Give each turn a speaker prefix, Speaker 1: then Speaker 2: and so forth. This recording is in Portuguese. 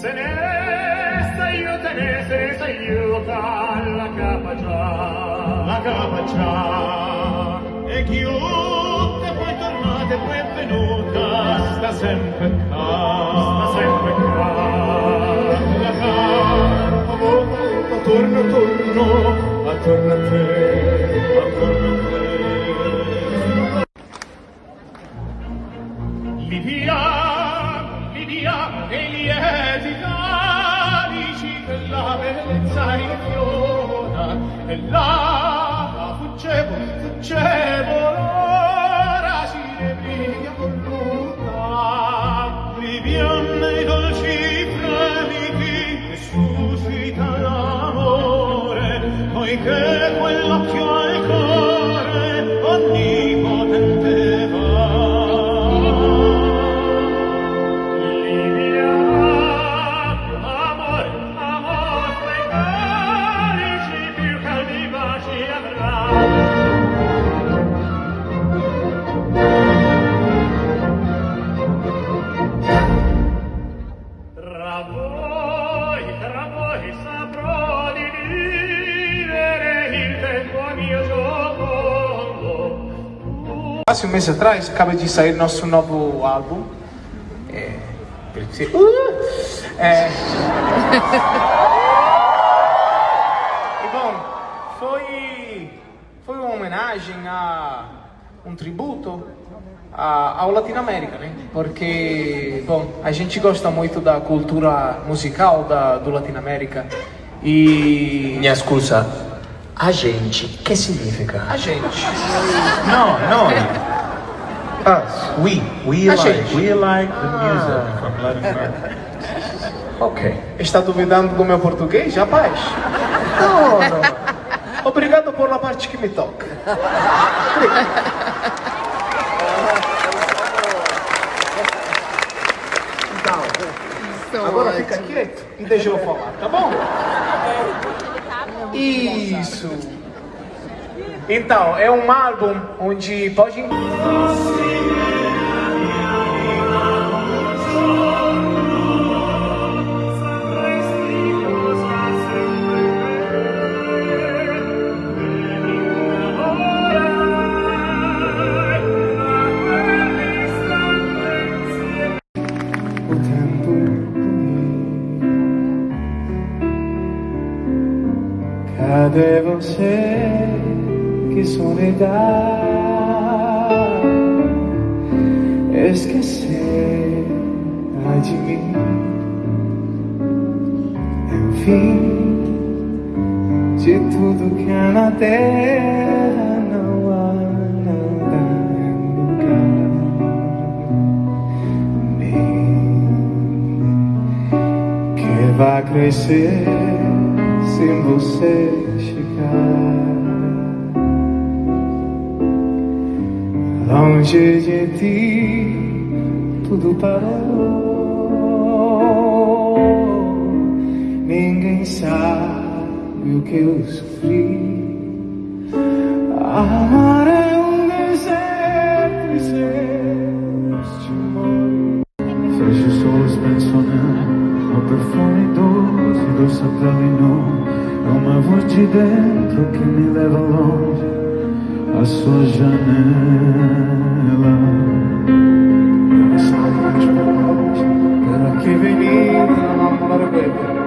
Speaker 1: Se ne s'aiuta, ne se ne s'aiuta la capaccia, la capaccia. Sta sempre qua. Sta sempre qua. Volta torno torno attorno a te. Attorno a te. Livia, Livia, e lieti carici che la bellezza infiora, e là fuggevo, fuggevo,
Speaker 2: Quase um mês atrás acaba de sair nosso novo álbum. É. É. E bom, foi. Foi uma homenagem a. um tributo a, ao Latinoamérica, né? Porque, bom, a gente gosta muito da cultura musical da, do Latinoamérica e.
Speaker 3: Minha scusa, a gente, che significa?
Speaker 2: A gente.
Speaker 3: No, no. Us, we, we
Speaker 2: A
Speaker 3: like,
Speaker 2: gente.
Speaker 3: we like the music from Latin America. Ok.
Speaker 2: Está duvidando do meu português, rapaz? Não, não. Obrigado por a parte que me toca. Então, agora fica quieto e deixa eu falar, tá bom? Isso. Então, é um álbum onde pode... O tempo Cadê você? Que solidão Esquecer de mim. Enfim De tudo que há na terra. Não há nada em lugar. Que vai crescer sem você chegar. Longe de ti, tudo parou. Ninguém sabe o que eu sofri. Amar
Speaker 4: de dentro que me leva longe, a sua janela.
Speaker 2: Para que venir a